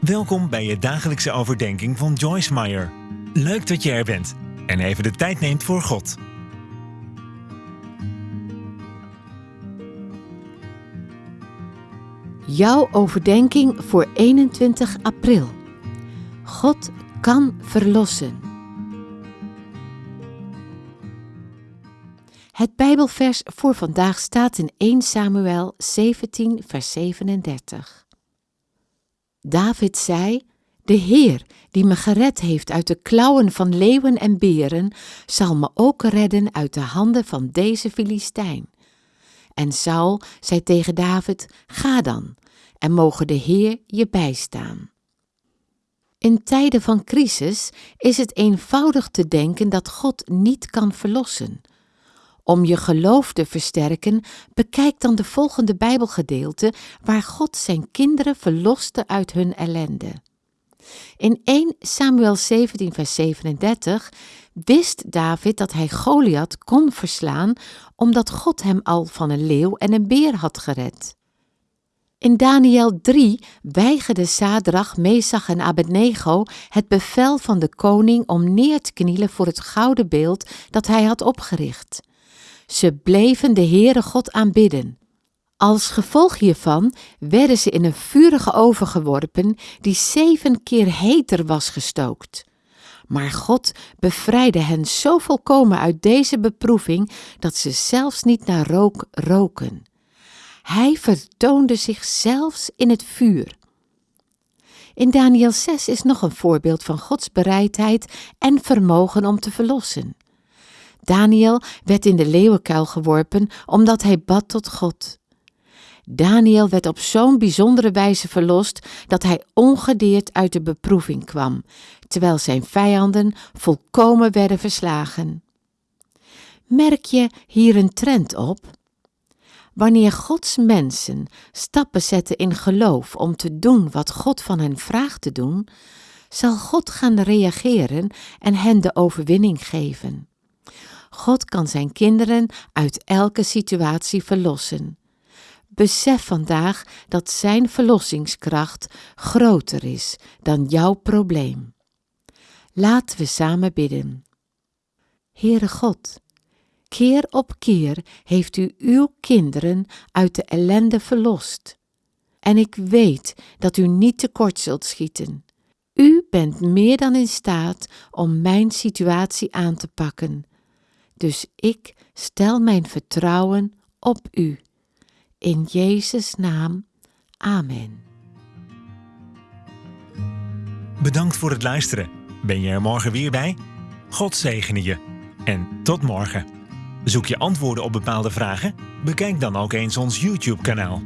Welkom bij je dagelijkse overdenking van Joyce Meyer. Leuk dat je er bent en even de tijd neemt voor God. Jouw overdenking voor 21 april. God kan verlossen. Het Bijbelvers voor vandaag staat in 1 Samuel 17, vers 37. David zei: De Heer, die me gered heeft uit de klauwen van leeuwen en beren, zal me ook redden uit de handen van deze Filistijn. En Saul zei tegen David: Ga dan, en mogen de Heer je bijstaan. In tijden van crisis is het eenvoudig te denken dat God niet kan verlossen. Om je geloof te versterken, bekijk dan de volgende Bijbelgedeelte waar God zijn kinderen verloste uit hun ellende. In 1 Samuel 17, vers 37 wist David dat hij Goliath kon verslaan, omdat God hem al van een leeuw en een beer had gered. In Daniel 3 weigerde Sadrach, Mesach en Abednego het bevel van de koning om neer te knielen voor het gouden beeld dat hij had opgericht. Ze bleven de Heere God aanbidden. Als gevolg hiervan werden ze in een vurige oven geworpen die zeven keer heter was gestookt. Maar God bevrijdde hen zo volkomen uit deze beproeving dat ze zelfs niet naar rook roken. Hij vertoonde zich zelfs in het vuur. In Daniel 6 is nog een voorbeeld van Gods bereidheid en vermogen om te verlossen. Daniel werd in de leeuwenkuil geworpen omdat hij bad tot God. Daniel werd op zo'n bijzondere wijze verlost dat hij ongedeerd uit de beproeving kwam, terwijl zijn vijanden volkomen werden verslagen. Merk je hier een trend op? Wanneer Gods mensen stappen zetten in geloof om te doen wat God van hen vraagt te doen, zal God gaan reageren en hen de overwinning geven. God kan zijn kinderen uit elke situatie verlossen. Besef vandaag dat zijn verlossingskracht groter is dan jouw probleem. Laten we samen bidden. Heere God, keer op keer heeft u uw kinderen uit de ellende verlost. En ik weet dat u niet tekort zult schieten. U bent meer dan in staat om mijn situatie aan te pakken. Dus ik stel mijn vertrouwen op u. In Jezus' naam. Amen. Bedankt voor het luisteren. Ben je er morgen weer bij? God zegene je. En tot morgen. Zoek je antwoorden op bepaalde vragen? Bekijk dan ook eens ons YouTube-kanaal.